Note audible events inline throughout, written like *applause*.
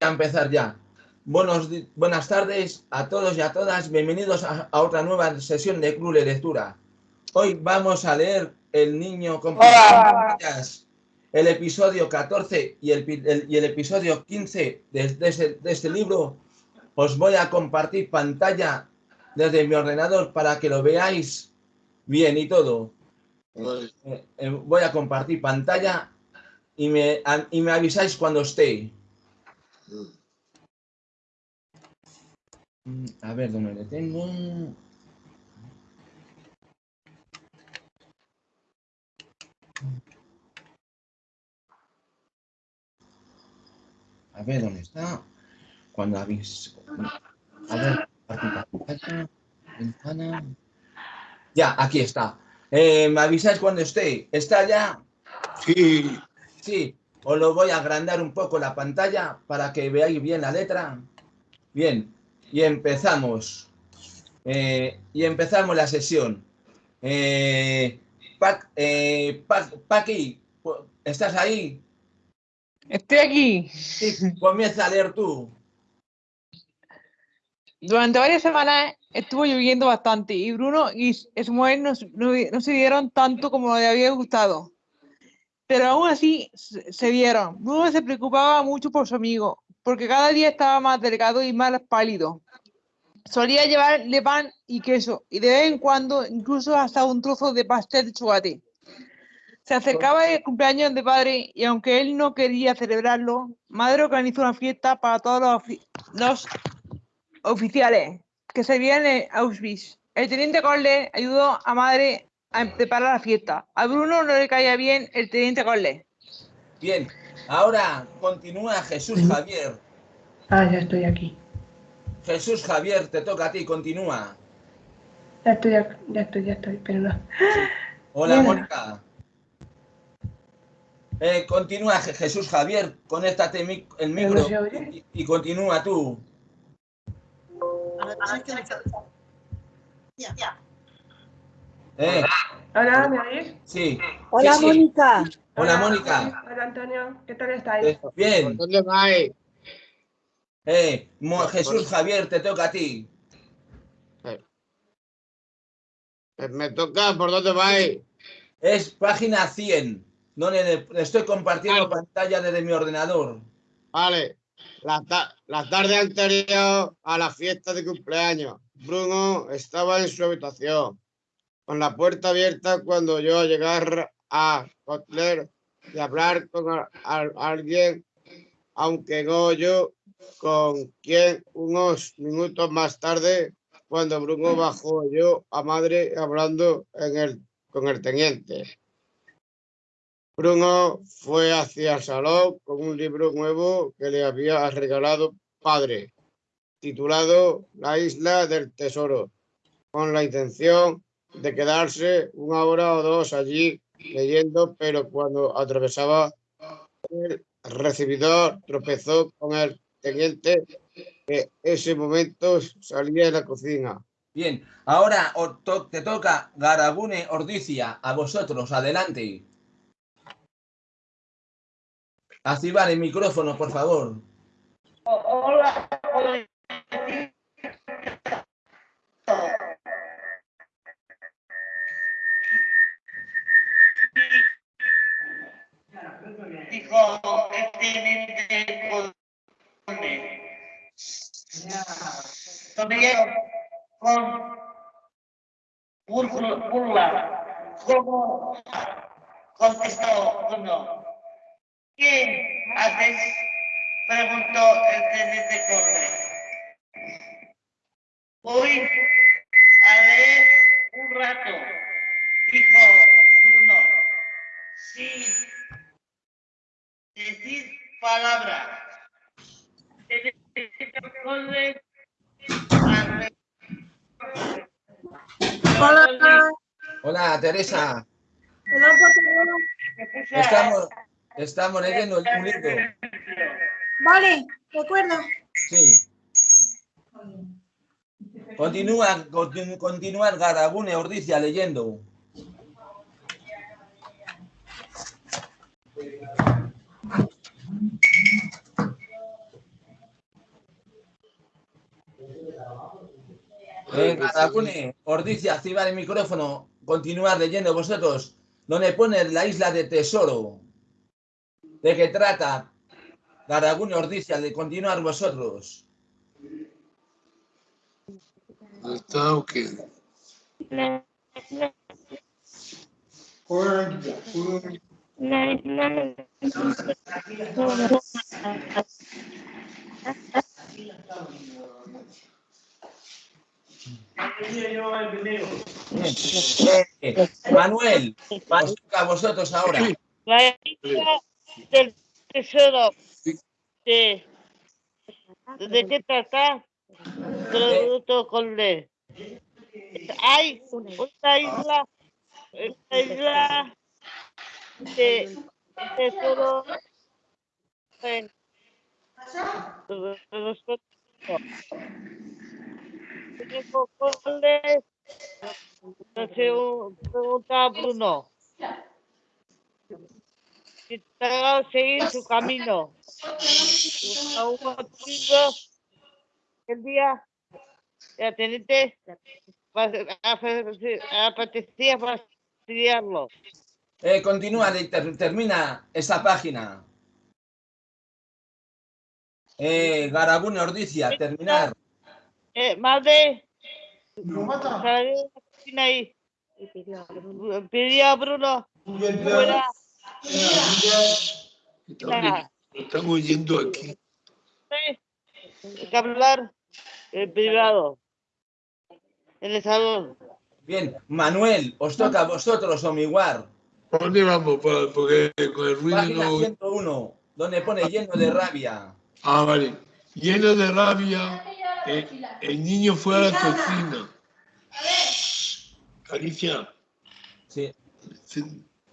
a empezar ya. Buenos, buenas tardes a todos y a todas. Bienvenidos a, otra nueva sesión de Club de Lectura. Hoy vamos a leer El niño con pantallas, el episodio 14 y el, y el episodio 15 de, de este libro. Os voy a compartir pantalla desde mi ordenador para que lo veáis bien y todo. Eh, eh, voy a compartir pantalla y me, y me avisáis cuando esté. Mm, a ver dónde le tengo. A ver dónde está. Cuando habéis. A ver, ventana. Ya, aquí está. Eh, ¿Me avisáis cuando esté? ¿Está ya? Sí. Sí, os lo voy a agrandar un poco la pantalla para que veáis bien la letra. Bien, y empezamos. Eh, y empezamos la sesión. Eh, eh Paqui, ¿estás ahí? Estoy aquí. Sí, comienza a leer tú. Durante varias semanas estuvo lloviendo bastante y Bruno y su mujer no, no se dieron tanto como le había gustado pero aún así se vieron. Bruno se preocupaba mucho por su amigo, porque cada día estaba más delgado y más pálido. Solía llevarle pan y queso, y de vez en cuando incluso hasta un trozo de pastel de chocolate. Se acercaba el cumpleaños de padre y aunque él no quería celebrarlo, madre organizó una fiesta para todos los, oficiales que se en Auschwitz. El teniente Corle ayudó a madre a preparar la fiesta. A Bruno no le caía bien el teniente Corle. Bien, ahora continúa Jesús Javier. Ah, ya estoy aquí. Jesús Javier, te toca a ti, continúa. Ya estoy, ya estoy, ya estoy, pero no. Hola, Mónica. Eh, continúa Jesús Javier, conéctate el micro y, y, continúa tú. Ya. Eh. Hola, ¿me oís? Sí. Hola, Mónica. Hola, Mónica. Hola, Antonio. ¿Qué tal estáis? bien. ¿Dónde vais? Eh, Jesús Javier, te toca a ti. Eh, me toca, ¿por dónde vais? Es página 100, donde estoy compartiendo pantalla desde mi ordenador. Vale. La, la tarde anterior a la fiesta de cumpleaños, Bruno estaba en su habitación con la puerta abierta cuando yo llegar a Kotler y hablar con alguien, aunque no yo, con quien unos minutos más tarde, cuando Bruno bajó yo a madre hablando en el, con el teniente. Bruno fue hacia el salón con un libro nuevo que le había regalado padre, titulado La isla del tesoro, con la intención de quedarse una hora o dos allí leyendo, pero cuando atravesaba el recibidor tropezó con el teniente que ese momento salía de la cocina. Bien, ahora te toca Garabune Ordicia, a vosotros, adelante. Activar el micrófono, por favor. Hola, con. ¿Cómo? Contestó uno. ¿Qué? Preguntó el teniente. Voy palabra. Hola. Hola, Teresa. Estamos, estamos leyendo un libro. Vale, de acuerdo. Sí. Continúa, continúa Garabune Ordicia leyendo. Eh, Garagune, os dice activar el micrófono, continuar leyendo vosotros, donde pone la isla de tesoro. ¿De qué trata? Garagune os dice de continuar vosotros. ¿No está o qué? Eh, Manuel, os toca a vosotros ahora. La isla del tesoro. De, ¿De qué trata? Producto con D. Hay una isla, una isla de tesoro. en- Tengo con D. Entonces, pregunta a Bruno. Si seguir su camino. El día, ya tenete, apetecía fastidiarlo. Eh, continúa, de- ter- termina esa página. Eh, Garagune Ordicia, terminar. Eh, de la cocina ahí. Pedí a Bruno fuera. Estamos, estamos yendo aquí. Hay que hablar en privado. En el salón. Bien, Manuel, os toca a vosotros, Omiguar. ¿Por dónde vamos? Por- Porque con el ruido Página no... 101, donde pone lleno de rabia. Ah, vale. Lleno de rabia, eh, el niño fue a la cocina. Alicia, Sí.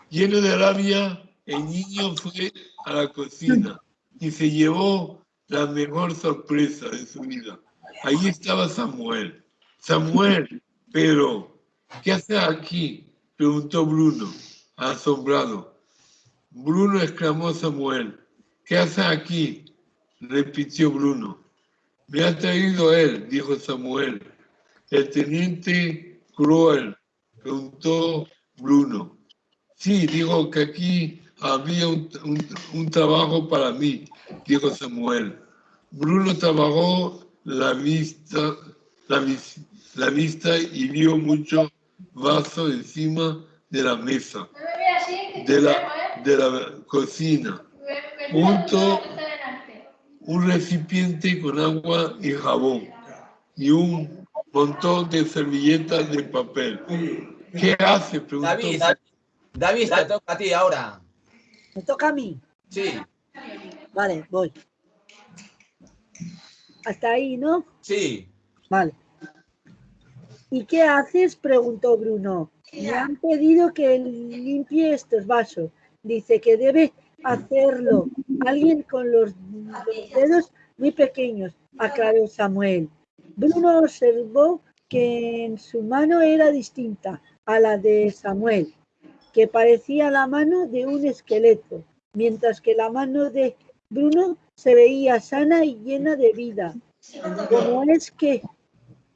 lleno de rabia, el niño fue a la cocina y se llevó la mejor sorpresa de su vida. Ahí estaba Samuel. Samuel, pero, ¿qué haces aquí? Preguntó Bruno, asombrado. Bruno exclamó Samuel, ¿qué haces aquí? Repitió Bruno. Me ha traído él, dijo Samuel. El teniente cruel, preguntó Bruno. Sí, dijo que aquí había un, un- un trabajo para mí, dijo Samuel. Bruno trabajó la vista, la, vis- la vista y vio mucho vaso encima de la mesa, de la, de la cocina, junto un recipiente con agua y jabón y un montón de servilletas de papel. ¿Qué hace? Preguntó. David, David, te toca a ti ahora. Me toca a mí. Sí, Vale, voy. Hasta ahí, ¿no? sí. Vale. ¿Y qué haces? preguntó Bruno. Me han pedido que limpie estos vasos. Dice que debe hacerlo alguien con los, dedos muy pequeños, aclaró Samuel. Bruno observó que en su mano era distinta a la de Samuel, que parecía la mano de un esqueleto, mientras que la mano de Bruno se veía sana y llena de vida. ¿Cómo es que,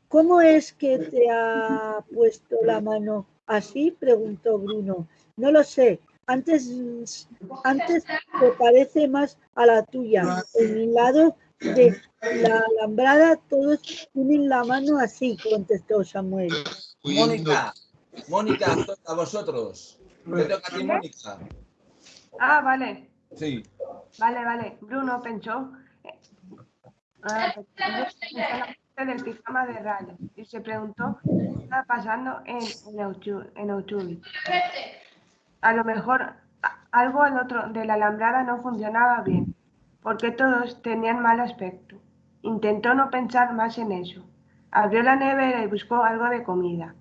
cómo es que te ha puesto la mano así? preguntó Bruno. No lo sé. Antes, antes te parece más a la tuya. En mi lado de la alambrada todos tienen la mano así, contestó Samuel. Mónica, Mónica, a vosotros. Te toca a ti, Mónica. Ah, vale. Sí. Vale, vale. Bruno pensó, ah, en la parte del pijama de rayas y se preguntó qué estaba pasando en, en, en. A lo mejor algo al otro de la alambrada no funcionaba bien, porque todos tenían mal aspecto. Intentó no pensar más en eso. Abrió la nevera y buscó algo de comida.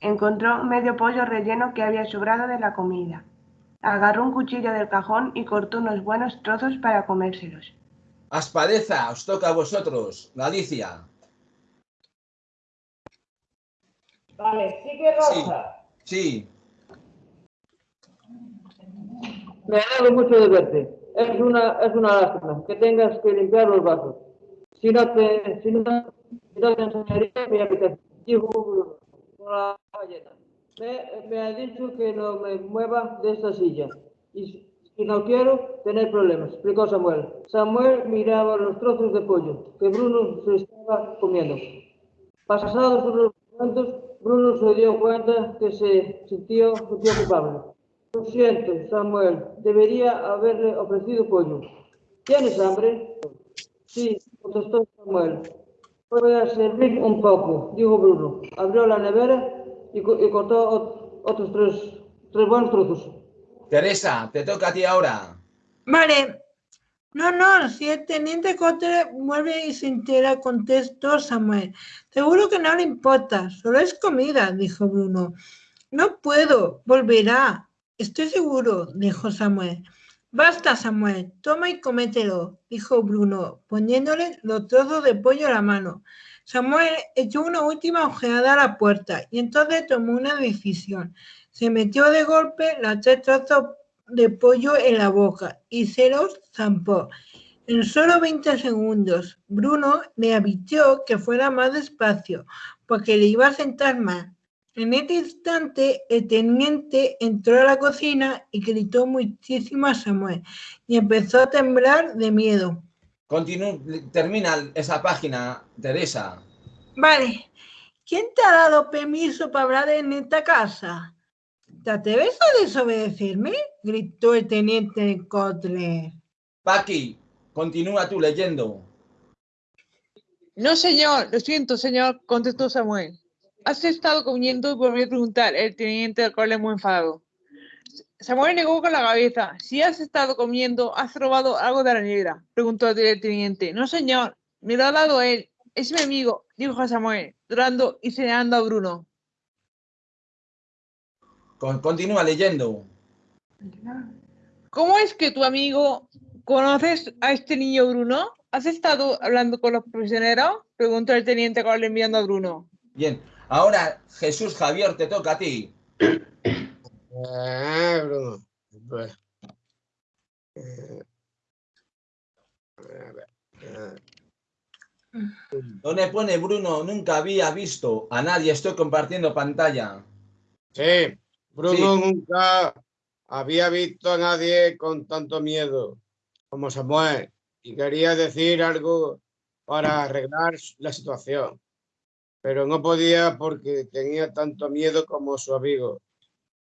Encontró medio pollo relleno que había sobrado de la comida. Agarró un cuchillo del cajón y cortó unos buenos trozos para comérselos. Aspadeza, os toca a vosotros. Galicia. Vale, sigue Rosa. Sí. Me alegro mucho de verte. Es una, es una lástima que tengas que limpiar los vasos. Si no te, si enseñaría mi habitación. Me, ha dicho que no me mueva de esta silla. Y si no quiero tener problemas, explicó Samuel. Samuel miraba los trozos de pollo que Bruno se estaba comiendo. Pasados unos momentos, Bruno se dio cuenta que se sintió, sentía culpable. Lo siento, Samuel, debería haberle ofrecido pollo. ¿Tienes hambre? Sí, contestó Samuel. Voy a servir un poco, dijo Bruno. Abrió la nevera y, co- y cortó ot- otros tres, tres buenos trozos. Teresa, te toca a ti ahora. Vale. No, no, si el teniente Cotter muere y se entera, contestó Samuel. Seguro que no le importa, solo es comida, dijo Bruno. No puedo, volverá. Estoy seguro, dijo Samuel. Basta, Samuel, toma y comételo, dijo Bruno, poniéndole los trozos de pollo a la mano. Samuel echó una última ojeada a la puerta y entonces tomó una decisión. Se metió de golpe los tres trozos de pollo en la boca y se los zampó. En solo 20 segundos, Bruno le advirtió que fuera más despacio, porque le iba a sentar mal. En este instante, el teniente entró a la cocina y gritó muchísimo a Samuel y empezó a temblar de miedo. Continú- termina esa página, Teresa. Vale, ¿quién te ha dado permiso para hablar en esta casa? ¿Te atreves a desobedecerme? gritó el teniente Kotler. Paqui, continúa tú leyendo. No, señor, lo siento, señor, contestó Samuel. Has estado comiendo volvió a preguntar el teniente del cole muy enfadado. Samuel negó con la cabeza. Si has estado comiendo, has robado algo de la nevera, preguntó el teniente. No, señor, me lo ha dado él. Es mi amigo, dijo Samuel, llorando y señalando a Bruno. Con- continúa leyendo. ¿Cómo es que tu amigo conoces a este niño Bruno? ¿Has estado hablando con los prisioneros? Preguntó el teniente Cole enviando a Bruno. Bien. Ahora, Jesús Javier, te toca a ti. Eh, Bruno. Eh, a ver, Donde pone Bruno, nunca había visto a nadie. Estoy compartiendo pantalla. Sí, Bruno Sí. nunca había visto a nadie con tanto miedo como Samuel y quería decir algo para arreglar la situación, pero no podía porque tenía tanto miedo como su amigo.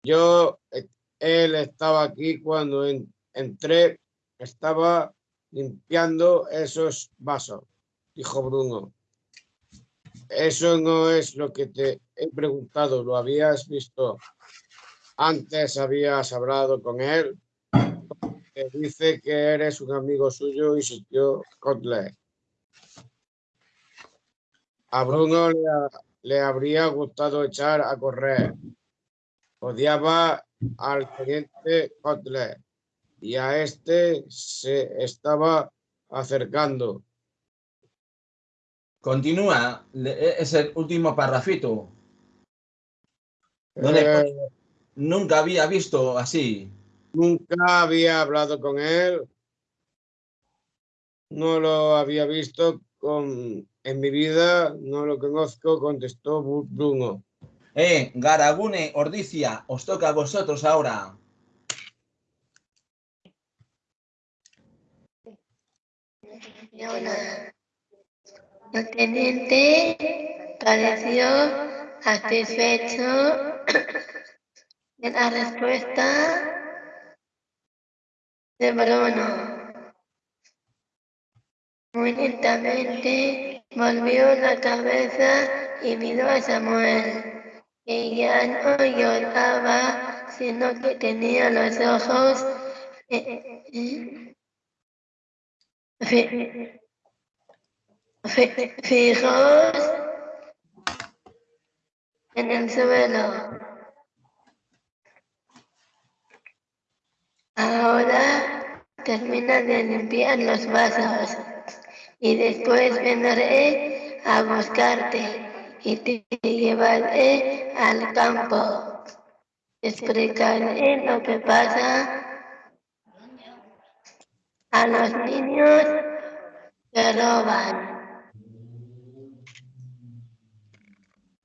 Yo, eh, él estaba aquí cuando en- entré, estaba limpiando esos vasos, dijo Bruno. Eso no es lo que te he preguntado, ¿lo habías visto? Antes habías hablado con él. Te dice que eres un amigo suyo y sintió Kotler. A Bruno le, le habría gustado echar a correr. Odiaba al teniente Kotler y a este se estaba acercando. Continúa. le- Es el último parrafito. ¿Dónde Eh? Nunca había visto así. Nunca había hablado con él. No lo había visto con, en mi vida, no lo conozco, contestó Bruno. Eh, Garagune, Ordicia, os toca a vosotros ahora. El teniente pareció satisfecho de la respuesta de Bruno. Muy lentamente volvió la cabeza y miró a Samuel, que ya no lloraba, sino que tenía los ojos eh, eh, fi- fijos en el suelo. Ahora termina de limpiar los vasos y después vendré a buscarte y te llevaré al campo. Explicaré lo que pasa a los niños que roban.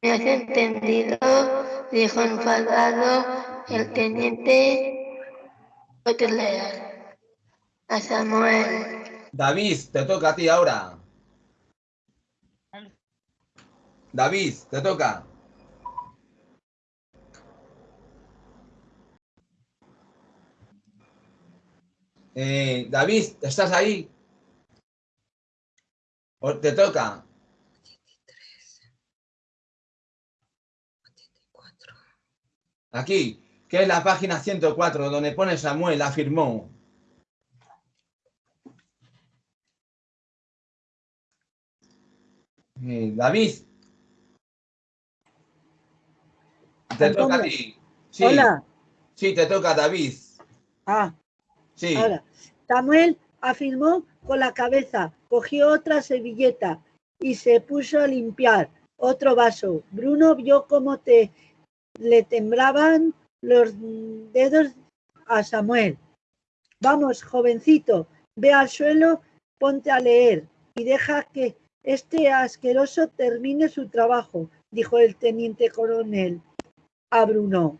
¿Me has entendido? Dijo enfadado el teniente Butler a Samuel. David, te toca a ti ahora. David, te toca. Eh, David, ¿estás ahí? ¿O te toca? Aquí, que es la página 104, donde pone Samuel, afirmó. Eh, David. Te toca a ti. Sí, Hola. sí, te toca David. Ah, Sí. ahora. Samuel afirmó con la cabeza, cogió otra servilleta y se puso a limpiar otro vaso. Bruno vio cómo te, le temblaban los dedos a Samuel. Vamos, jovencito, ve al suelo, ponte a leer y deja que este asqueroso termine su trabajo, dijo el teniente coronel a Bruno.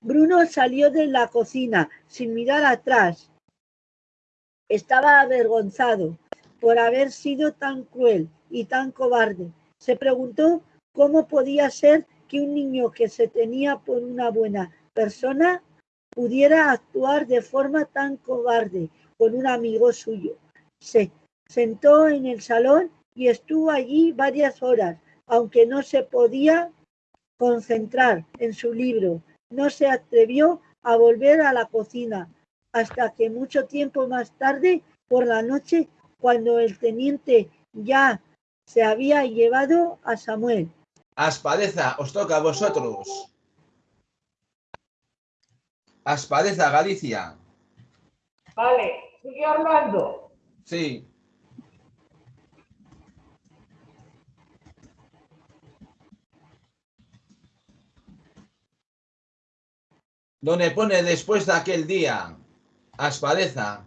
Bruno salió de la cocina sin mirar atrás. Estaba avergonzado por haber sido tan cruel y tan cobarde. Se preguntó cómo podía ser que un niño que se tenía por una buena persona pudiera actuar de forma tan cobarde con un amigo suyo. Se sentó en el salón y estuvo allí varias horas, aunque no se podía concentrar en su libro. No se atrevió a volver a la cocina hasta que mucho tiempo más tarde, por la noche, cuando el teniente ya se había llevado a Samuel. Aspadeza, os toca a vosotros. Aspadeza, Galicia. Vale, sigue hablando. Sí. Donde pone después de aquel día. Aspadeza.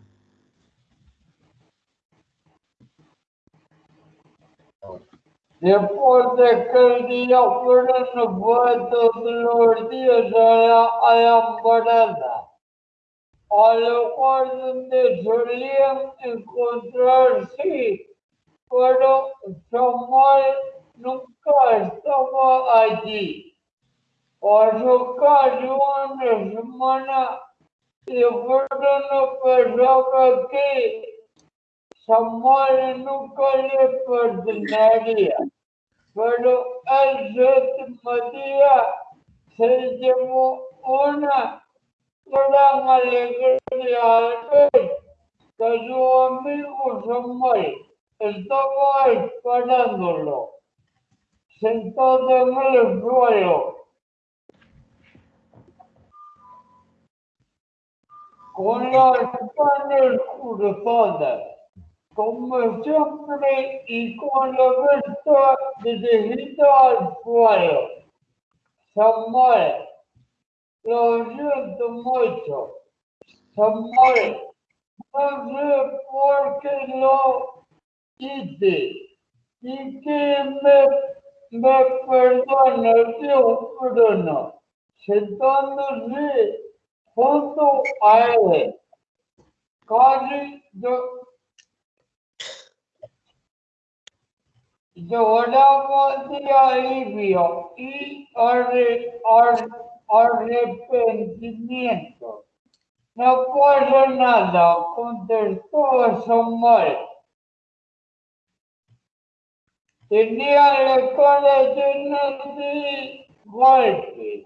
Después de aquel día fueron vueltos los días a la, a la morada, al lugar donde solían encontrarse, pero Samuel nunca estaba allí. Pasó casi una semana y Bruno pensaba que Samuel nunca le perdonaría, pero el séptimo día se llevó una gran alegría al ver que su amigo Samuel estaba esperándolo, sentado en el suelo. Con las manos cruzadas, como siempre, y con la vista dirigida al suelo. Samuel, lo siento mucho. Samuel, no sé por qué lo hice. Y que me, me perdone, tío Bruno, sentándose junto a él. Casi yo, lloraba de alivio y arre- ar- arrepentimiento. No pasa nada, contestó Samuel. Tenía la cara llena de golpes.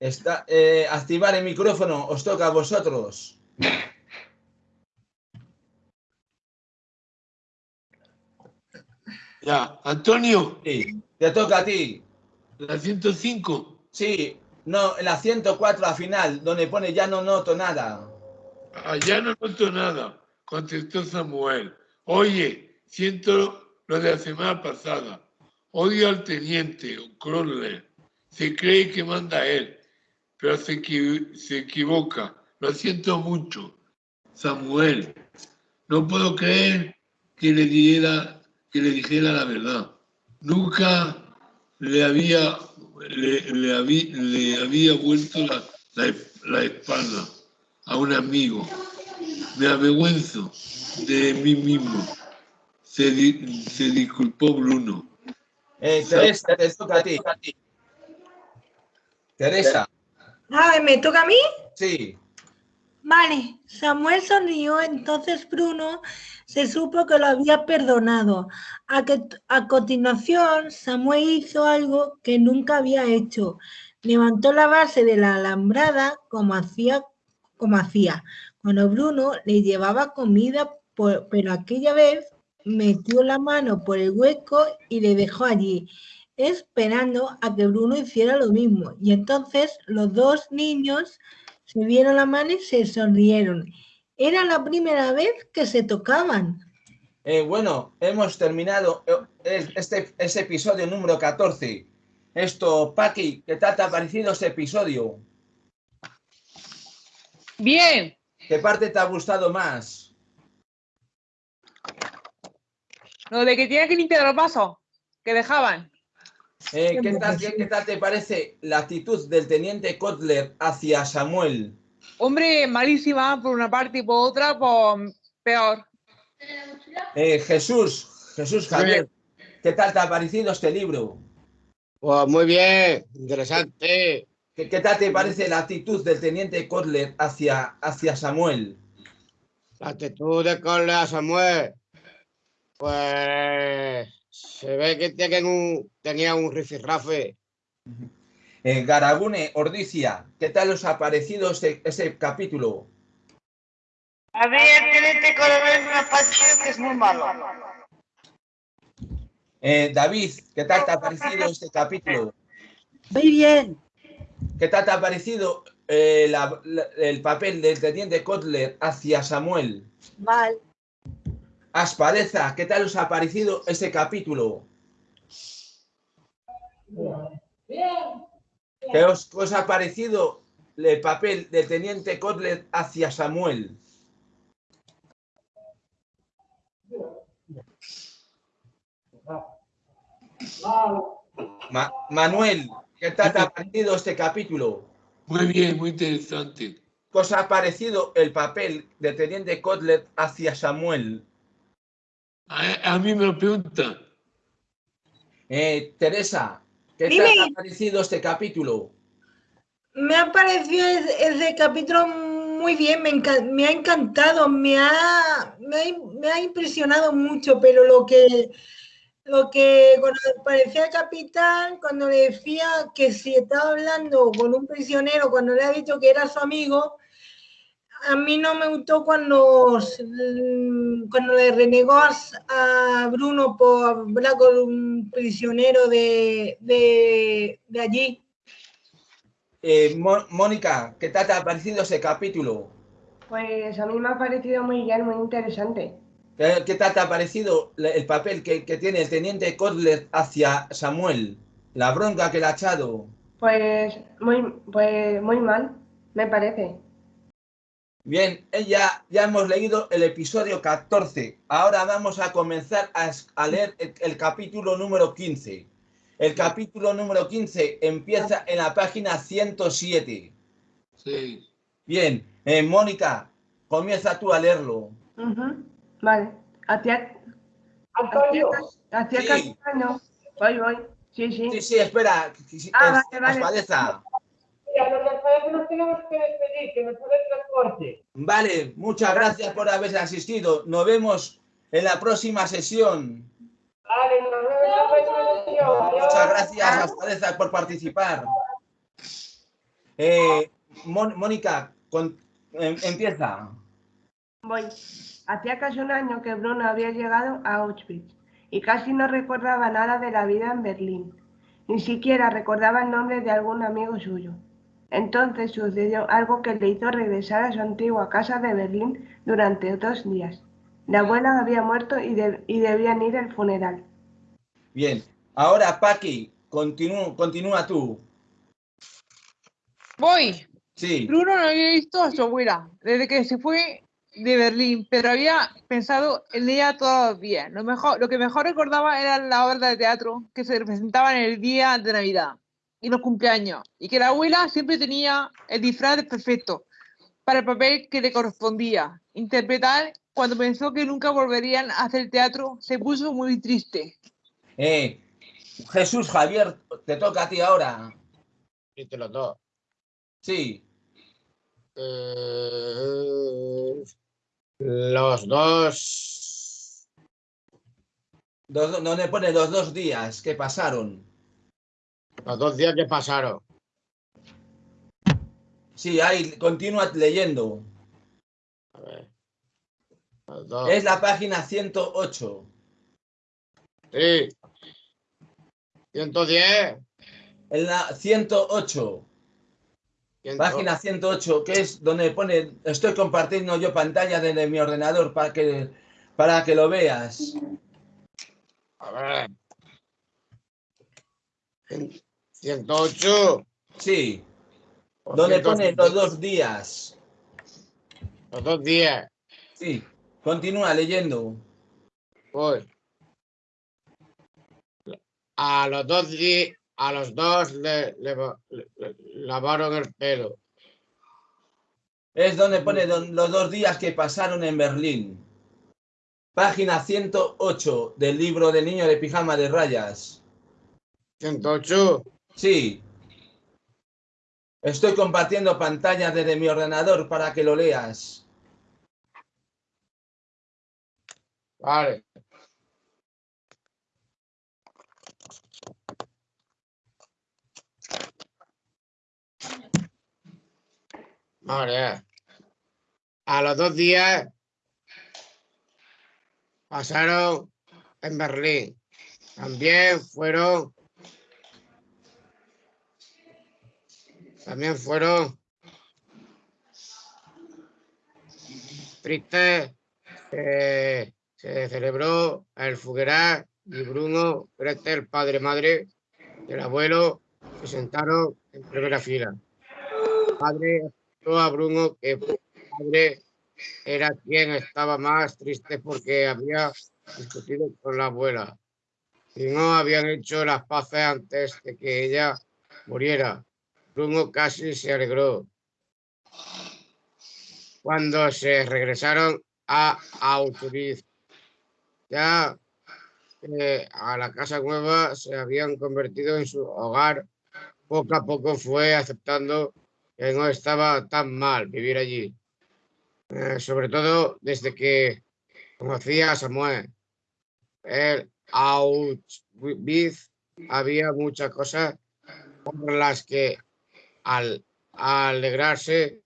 está, eh, activar el micrófono, os toca a vosotros. *laughs* Ya, Antonio, Sí, te toca a ti. La 105. Sí, no, la 104 al final, donde pone ya no noto nada. Ah, no noto nada, contestó Samuel. Oye, siento lo de la semana pasada. Odio al teniente Crowley. Se cree que manda él, pero se, equi- se equivoca. Lo siento mucho. Samuel, no puedo creer que le dijera, que le dijera la verdad. Nunca le había, le, le habí- le había vuelto la, la- espalda a un amigo. Me avergüenzo de mí mismo. Se, di- disculpó Bruno. Eh, Teresa, te toca ti. Teresa, A ver, ¿me toca a mí? sí. Vale, Samuel sonrió, entonces Bruno se supo que lo había perdonado. A, que, a continuación, Samuel hizo algo que nunca había hecho. Levantó la base de la alambrada como hacía, como hacía cuando Bruno le llevaba comida, por- pero aquella vez metió la mano por el hueco y le dejó allí, esperando a que Bruno hiciera lo mismo. Y entonces los dos niños se vieron la mano y se sonrieron. Era la primera vez que se tocaban. Eh, bueno, hemos terminado eh, este, este episodio número 14. Esto, Paqui, ¿qué tal te ha parecido este episodio? Bien, ¿Qué parte te ha gustado más? lo de que tiene que limpiar los vasos que dejaban. Eh, ¿qué, tal, qué- qué tal te parece la actitud del teniente Kotler hacia Samuel? Hombre, malísima por una parte y por otra, pues peor. Eh, Jesús, Jesús Javier, ¿qué tal te ha parecido este libro? Pues muy bien, interesante. ¿Qué, qué tal te parece la actitud del teniente Kotler hacia, hacia Samuel? La actitud de Corle a Samuel, pues se ve que tienen un- tenía un rifirrafe. Eh, Garagune, Ordicia, ¿qué tal os ha parecido este, este capítulo? A mí el teniente coronel me ha parecido que es muy malo. Eh, David, ¿qué tal te ha parecido este capítulo? Muy bien. ¿Qué tal te ha parecido eh, la- la- el papel del teniente Kotler hacia Samuel? Mal. Aspadeza, ¿qué tal os ha parecido este capítulo? ¿Qué os, qué os ha parecido el papel del teniente Kotler hacia Samuel? Ma- Manuel, ¿qué tal te ha parecido este capítulo? Muy bien, muy interesante. ¿Qué os ha parecido el papel del teniente Kotler hacia Samuel? A, a mí me lo preguntan. Eh, Teresa, ¿qué Dime. te ha parecido este capítulo? Me ha parecido ese, capítulo muy bien, me, me ha encantado, me ha, me ha, me ha impresionado mucho, pero lo que, lo que cuando aparecía el capitán, cuando le decía que si estaba hablando con un prisionero, cuando le ha dicho que era su amigo, a mí no me gustó cuando, s- cuando le renegó a, Bruno por hablar con un prisionero de, de, de allí. Eh, Mónica, ¿qué tal te ha parecido ese capítulo? Pues a mí me ha parecido muy bien, muy interesante. ¿Qué, qué tal te ha parecido el papel que, que tiene el teniente Kotler hacia Samuel? La bronca que le ha echado. Pues muy, pues muy mal, me parece. Bien, eh, ya, ya hemos leído el episodio 14. Ahora vamos a comenzar a, leer el, el capítulo número 15. El capítulo número 15 empieza en la página 107. Sí. Bien, eh, Mónica, comienza tú a leerlo. Vale. Antonio, Sí. casi un año. Voy, voy. Sí, sí. Sí, sí, espera. Ah, vale. Nos tenemos que despedir, que me sale el transporte. Vale, muchas gracias por haber asistido. Nos vemos en la próxima sesión. Vale, nos vemos en la próxima sesión. Muchas gracias, Aspadeza, por participar. Eh, Mon- Mónica, con- em- empieza. Voy. Hacía casi un año que Bruno había llegado a Auschwitz y casi no recordaba nada de la vida en Berlín. ni siquiera recordaba el nombre de algún amigo suyo. Entonces sucedió algo que le hizo regresar a su antigua casa de Berlín durante dos días. La abuela había muerto y, de- y debían ir al funeral. Bien. Ahora, Paqui, continúa, continúa tú. Voy. Sí. Bruno no había visto a su abuela desde que se fue de Berlín, pero había pensado en ella todavía. Lo, mejor, lo que mejor recordaba era la obra de teatro que se representaba en el día de Navidad y los cumpleaños, y que la abuela siempre tenía el disfraz perfecto para el papel que le correspondía. Interpretar, cuando pensó que nunca volverían a hacer teatro, se puso muy triste. Eh, Jesús Javier, te toca a ti ahora. Y te los dos. Sí. Eh, los dos. Dos- ¿Dónde pone los dos días que pasaron? Los dos días que pasaron. Sí, ahí, continúa leyendo. A ver. Los dos. Es la página 108. Sí. 110. En la 108. Ciento- Página 108, que es donde pone, estoy compartiendo yo pantalla desde mi ordenador para que, para que lo veas. A ver. Cien- 108. Sí, o donde pone 105. los dos días. Los dos días. Sí, continúa leyendo. Voy. A los dos a los dos le, le- le- le lavaron el pelo. Es donde pone don- los dos días que pasaron en Berlín. Página 108 del libro del niño de pijama de rayas. 108. Sí. Estoy compartiendo pantalla desde mi ordenador para que lo leas. Vale. Vale. A los dos días pasaron en Berlín. También fueron. También fueron tristes. eh, se celebró el funeral y Bruno, el padre madre del abuelo, se sentaron en primera fila. El padre a Bruno que el padre era quien estaba más triste porque había discutido con la abuela y no habían hecho las paces antes de que ella muriera. Bruno casi se alegró. Cuando se regresaron a Auschwitz, ya eh, a la casa nueva se habían convertido en su hogar. Poco a poco fue aceptando que no estaba tan mal vivir allí. Eh, sobre todo desde que conocía a Samuel. El Auschwitz había muchas cosas por las que al alegrarse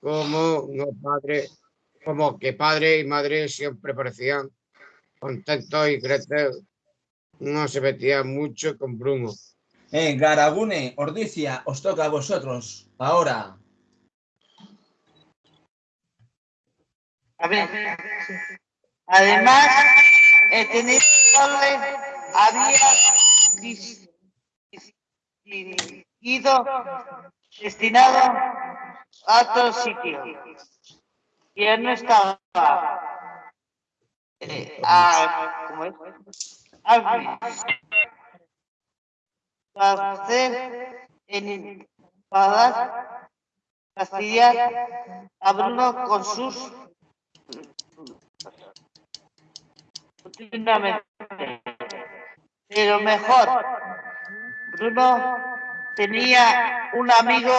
como no padre, como que padre y madre siempre parecían contentos y Gretel no se metía mucho con Bruno. Eh, Garagune, Ordicia, os toca a vosotros. Ahora. A ver. Además, Torres había ido destinado a otro sitio. Y él no estaba. eh, a, ¿cómo es? Para hacer en para fastidiar a Bruno con sus. Pero mejor, Bruno tenía un amigo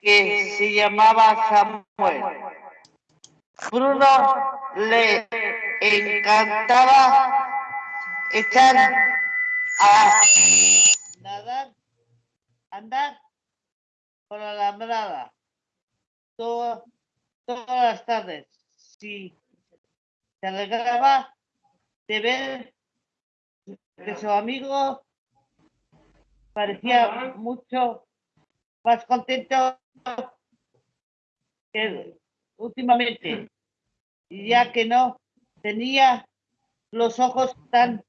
que se llamaba Samuel. Bruno le encantaba echar a nadar, andar por la alambrada todo- todas las tardes. Sí, se alegraba de ver que su amigo parecía mucho más contento que últimamente, ya que no tenía los ojos tan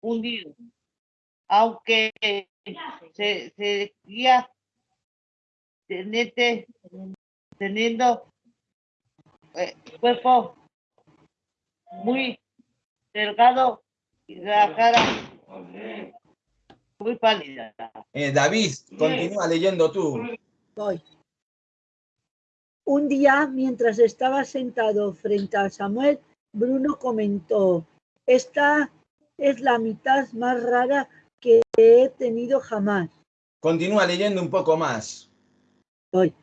hundidos, aunque se seguía teniente- teniendo eh, cuerpo muy delgado y la cara muy pálida. Eh, David, continúa leyendo tú. Voy. Un día, mientras estaba sentado frente a Samuel, Bruno comentó, esta es la mitad más rara que he tenido jamás. Continúa leyendo un poco más. Voy.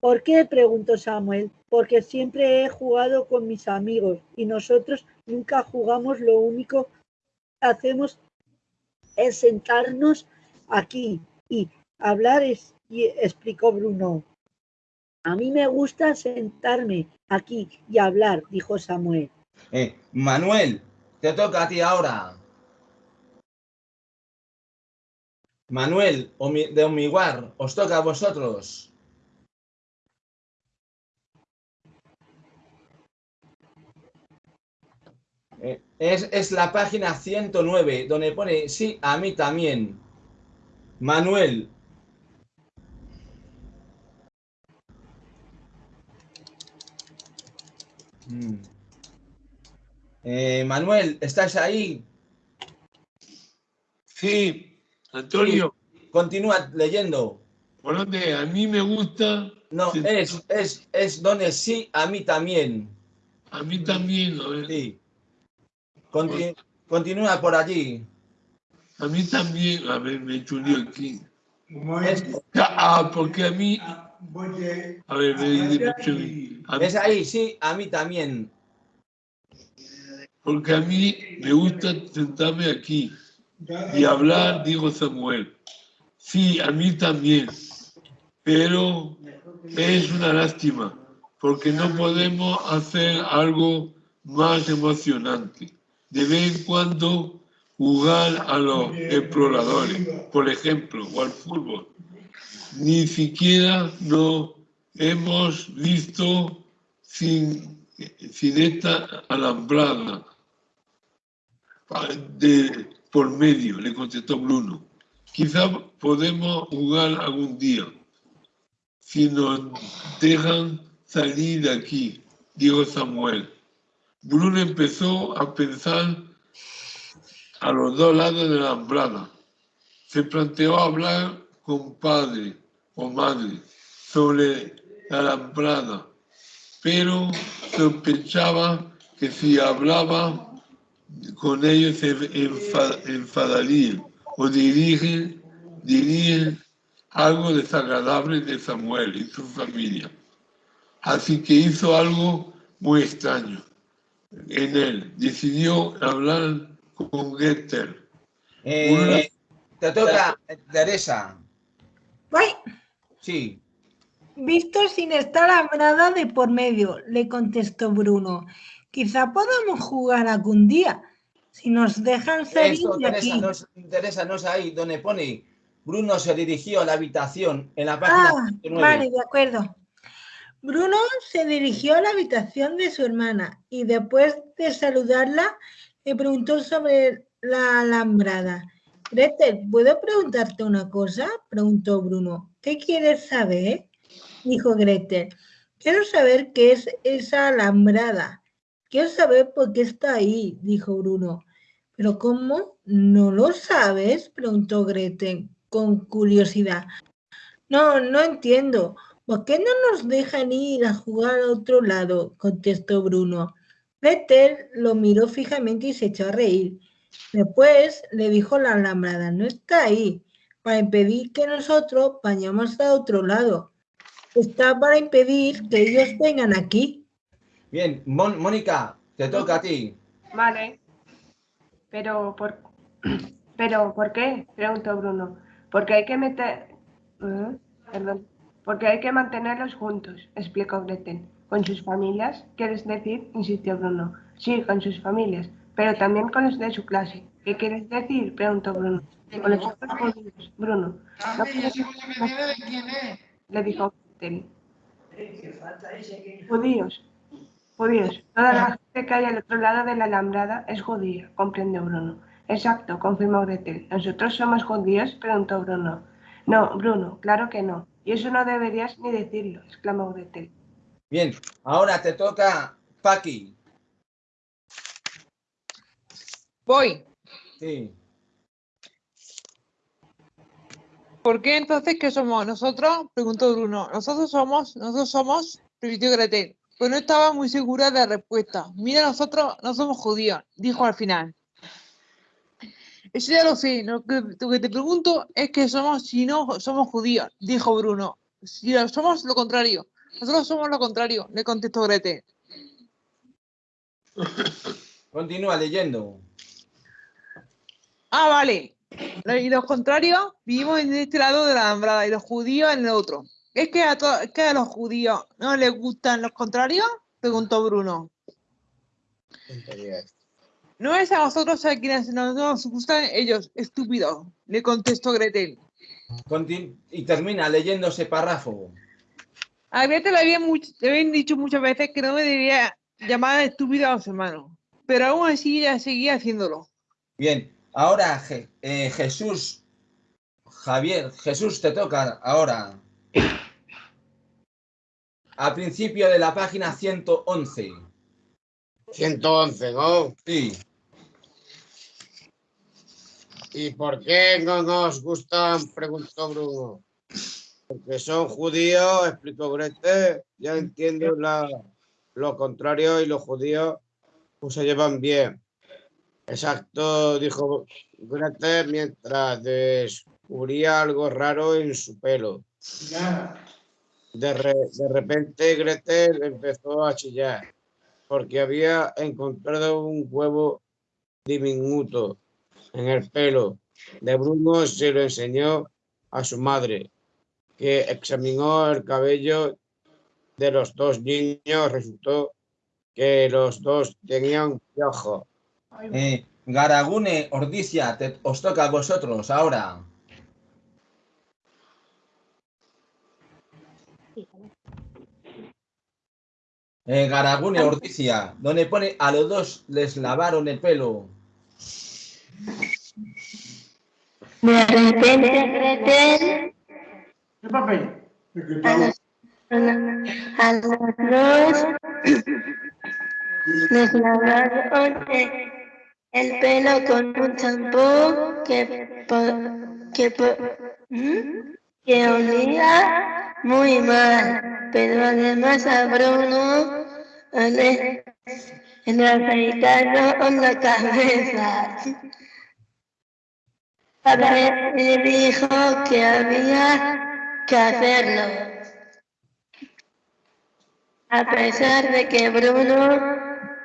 ¿Por qué? preguntó Samuel. Porque siempre he jugado con mis amigos y nosotros nunca jugamos. Lo único que hacemos es sentarnos aquí y hablar, es- y explicó Bruno. A mí me gusta sentarme aquí y hablar, dijo Samuel. Eh, Manuel, te toca a ti ahora. Manuel de Omiguar, os toca a vosotros. Es, es la página 109, donde pone sí, a mí también. Manuel. Mm. Eh, Manuel, ¿estás ahí? Sí, Antonio, Continúa leyendo. por donde a mí me gusta, No, es, es, es donde sí, a mí también. a mí también, a ver, Sí. Conti- continúa por allí. a mí también, a ver, me he hecho un lío aquí. Es, Ah, porque a mí, a ver, me he hecho un lío. A mí- es ahí, sí, a mí también. porque a mí me gusta sentarme aquí y hablar, dijo Samuel. Sí, a mí también, pero es una lástima, porque no podemos hacer algo más emocionante. De vez en cuando jugar a los exploradores, por ejemplo, o al fútbol. Ni siquiera nos hemos visto sin, sin esta alambrada de, por medio, le contestó Bruno. Quizá podemos jugar algún día, si nos dejan salir de aquí, dijo Samuel. Bruno empezó a pensar a los dos lados de la alambrada. Se planteó hablar con padre o madre sobre la alambrada, pero sospechaba que si hablaba con ellos se enfa- enfadarían o dirigen, dirían algo desagradable de Samuel y su familia. Así que hizo algo muy extraño en él. Decidió hablar con Getter. Eh, te toca, Teresa. Voy. Sí. Visto sin estar alambrada de por medio, le contestó Bruno. Quizá podamos jugar algún día, si nos dejan salir Esto, de Teresa, aquí. no es, Teresa, no es ahí donde pone Bruno se dirigió a la habitación en la página Ah, 109. vale, de acuerdo. Bruno se dirigió a la habitación de su hermana y después de saludarla le preguntó sobre la alambrada. Gretel, ¿puedo preguntarte una cosa? preguntó Bruno. ¿Qué quieres saber? dijo Gretel. Quiero saber qué es esa alambrada. Quiero saber por qué está ahí, dijo Bruno. ¿Pero cómo? ¿No lo sabes? preguntó Gretel con curiosidad. No, no entiendo. ¿Por qué no nos dejan ir a jugar a otro lado? contestó Bruno. Gretel lo miró fijamente y se echó a reír. Después le dijo la alambrada, no está ahí, para impedir que nosotros vayamos a otro lado. Está para impedir que ellos vengan aquí. Bien, Mon- Mónica, te toca a ti. Vale. Pero por, pero ¿por qué? Preguntó Bruno. Porque hay que meter. ¿Eh? Perdón. Porque hay que mantenerlos juntos, explicó Gretel. ¿Con sus familias? ¿Quieres decir? insistió Bruno. Sí, con sus familias. pero también con los de su clase. ¿Qué quieres decir? preguntó Bruno. Con los otros judíos, Bruno. ¿No quieres le dijo Gretel. Judíos, judíos. Toda la gente que hay al otro lado de la alambrada es judía, comprendió Bruno. Exacto, confirmó Gretel. ¿Nosotros somos judíos? preguntó Bruno. No, Bruno, claro que no. Y eso no deberías ni decirlo, exclamó Gretel. Bien, ahora te toca Paqui. Voy. Sí. ¿Por qué entonces qué somos nosotros? Preguntó Bruno. Nosotros somos, nosotros somos, repitió Gretel. Pues no estaba muy segura de la respuesta. Mira, nosotros no somos judíos, dijo al final. Eso ya lo sé. Lo que, lo que te pregunto es que somos, si no somos judíos, dijo Bruno. Si somos lo contrario. Nosotros somos lo contrario, le contestó Gretel. Continúa leyendo. Ah, vale. Y los contrarios vivimos en este lado de la alambrada y los judíos en el otro. ¿Es que a, que los judíos no les gustan los contrarios? Preguntó Bruno. Tontería. No es a vosotros a quienes no nos gustan ellos, estúpido, le contestó Gretel. Contin- y termina leyendo ese párrafo. A Gretel le habían, le habían dicho muchas veces que no me debía llamar estúpido a los hermanos, pero aún así ella seguía haciéndolo. Bien, ahora Je- eh, Jesús, Javier, Jesús te toca ahora. Al principio de la página 111. 111, ¿no? Sí. ¿Y por qué no nos gustan? Preguntó Bruno. Porque son judíos, explicó Gretel. Ya entiendo lo contrario y los judíos pues, se llevan bien. Exacto, dijo Gretel mientras descubría algo raro en su pelo. De, de repente Gretel empezó a chillar porque había encontrado un huevo diminuto en el pelo de Bruno se lo enseñó a su madre, que examinó el cabello de los dos niños. Resultó que los dos tenían piojo. Eh, Garagune, Ordicia, te- os toca a vosotros ahora. Eh, Garagune, Ordicia, donde pone a los dos les lavaron el pelo. De repente, ¿Qué papel? a los, a los dos les lavaron el, el pelo con un champú que, que, ¿Mm? que olía muy mal, pero además a Bruno le, le afeitaron la cabeza. Padre le dijo que había que hacerlo. A pesar de que Bruno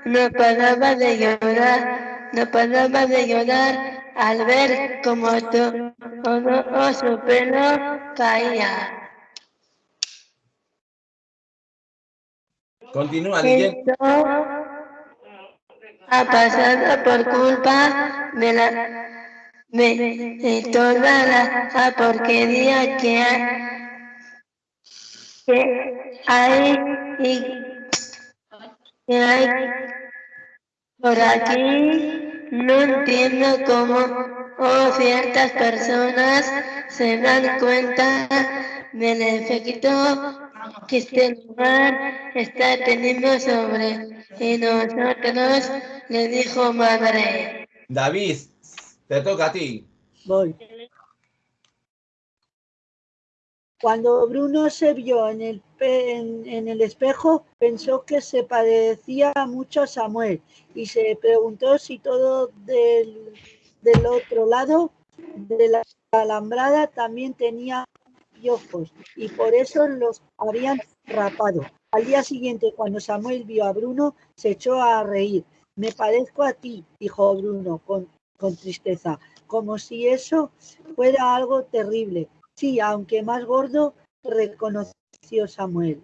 no paraba de llorar, no paraba de llorar al ver cómo to- todo su pelo caía. Continúa. Esto ha pasado por culpa de la de, de toda la porquería que hay, y que hay por aquí. No entiendo cómo oh, ciertas personas se dan cuenta del efecto que este lugar está teniendo sobre nosotros, le dijo madre. David, te toca a ti. Voy. Cuando Bruno se vio en el, en el espejo, pensó que se parecía mucho a Samuel y se preguntó si todo del, del otro lado de la alambrada también tenía piojos y por eso los habían rapado. Al día siguiente, cuando Samuel vio a Bruno, se echó a reír. Me parezco a ti, dijo Bruno con, con tristeza, como si eso fuera algo terrible. Sí, aunque más gordo, reconoció Samuel.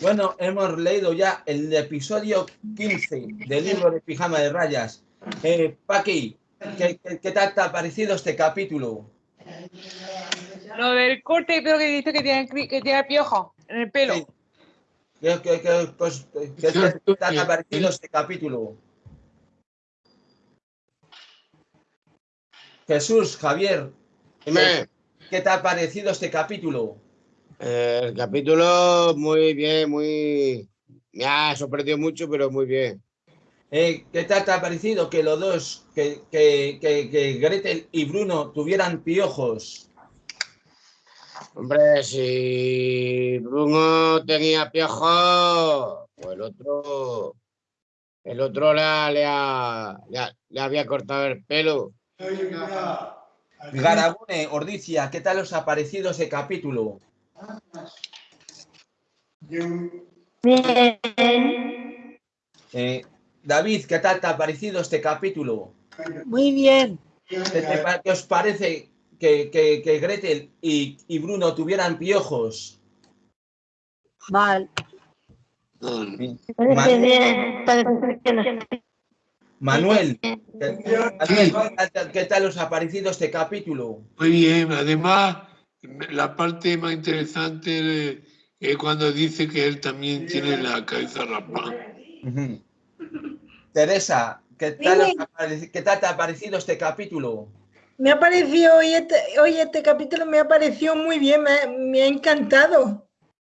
Bueno, hemos leído ya el episodio 15 del libro de Pijama de Rayas. Eh, Paqui, ¿qué, qué, qué tal te ha parecido este capítulo? Lo del corte, pero que dice que tiene, que tiene piojo en el pelo. Sí. ¿Qué, qué- qué- cos- qué- qué te te ha parecido este capítulo? Jesús, Javier, Dime, ¿qué te ha parecido este capítulo? eh, el capítulo muy bien, muy... Me ha sorprendido mucho, pero muy bien. Eh, ¿Qué tal te ha parecido que los dos, que, que, que, que Gretel y Bruno tuvieran piojos? Hombre, si Bruno tenía piojo, pues el otro... El otro le, le, ha- le ha- le había cortado el pelo. Garabune, Ordicia, ¿qué tal os ha parecido ese capítulo? Bien. Eh, David, ¿qué tal te ha parecido este capítulo? Muy bien. ¿Qué, te pa- qué os parece que, que- que Gretel y, y Bruno tuvieran piojos? Mal. Parece bien. Parece que no. Manuel, ¿qué, Manuel, ¿qué tal- ¿qué tal os ha parecido este capítulo? Muy bien, además, la parte más interesante es cuando dice que él también tiene la cabeza rapada. Teresa, ¿qué tal, os ha pareci- qué tal te ha parecido este capítulo? Me ha parecido, hoy este, hoy este capítulo me ha parecido muy bien, me, ha- me ha encantado.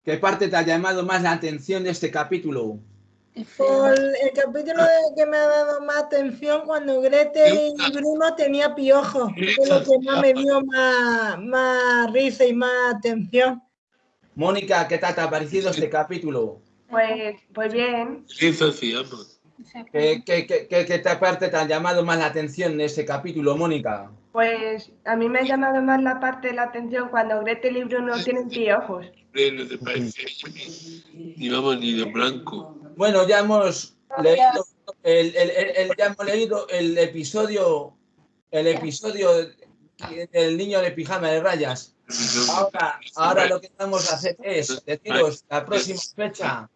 ¿Qué parte te ha llamado más la atención de este capítulo? Por el capítulo de- que me ha dado más atención cuando Gretel y Bruno tenía piojos, es lo que más me dio más, más risa y más atención. Mónica, ¿qué tal te ha parecido este capítulo? Pues, pues bien. Llama. ¿Qué, qué, qué, qué- qué te- parte te ha llamado más la atención de este capítulo, Mónica? Pues a mí me ha llamado más la parte de la atención cuando Gretel y Bruno tienen piojos. Hombre, No te parece ni, ni vamos ni de blanco. Bueno, ya hemos leído el, el- el- el- ya hemos leído el episodio, el episodio del niño de pijama de rayas. Ahora, ahora lo que vamos a hacer es deciros la próxima fecha.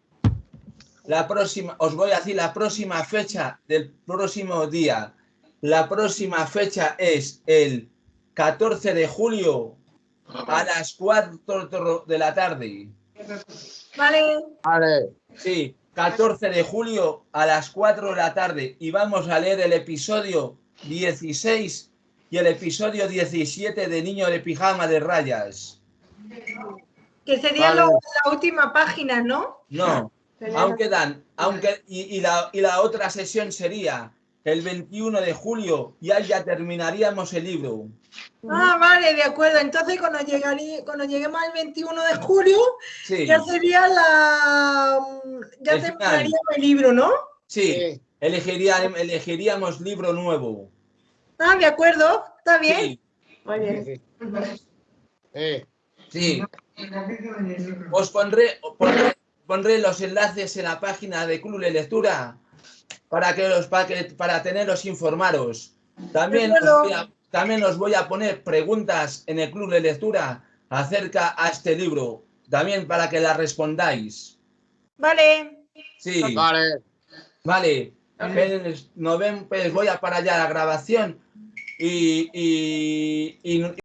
La próxima, os voy a decir la próxima fecha del próximo día. La próxima fecha es el 14 de julio a las 4 de la tarde. Vale, Vale, Sí, 14 de julio a las 4 de la tarde y vamos a leer el episodio 16 y el episodio 17 de Niño de Pijama de Rayas. que sería Vale. lo- la última página, ¿no? No, aún quedan, aunque y, y la, y la otra sesión sería el 21 de julio ya terminaríamos el libro. Ah, vale, de acuerdo. Entonces, cuando, llegaría, cuando lleguemos al 21 de julio, Sí, ya sería la. Ya El final. el libro, ¿no? sí, sí. elegiría, elegiríamos libro nuevo. Ah, de acuerdo, está bien. Sí, Muy bien. sí, sí. Eh, sí. Os pondré, pondré, pondré los enlaces en la página de Club de Lectura para que los para, que- para teneros informaros. También os, voy a, también os voy a poner preguntas en el Club de Lectura acerca a este libro, también para que las respondáis. Vale. Sí, vale. vale. Pues, nos vemos, pues voy a parar ya la grabación y, y, y-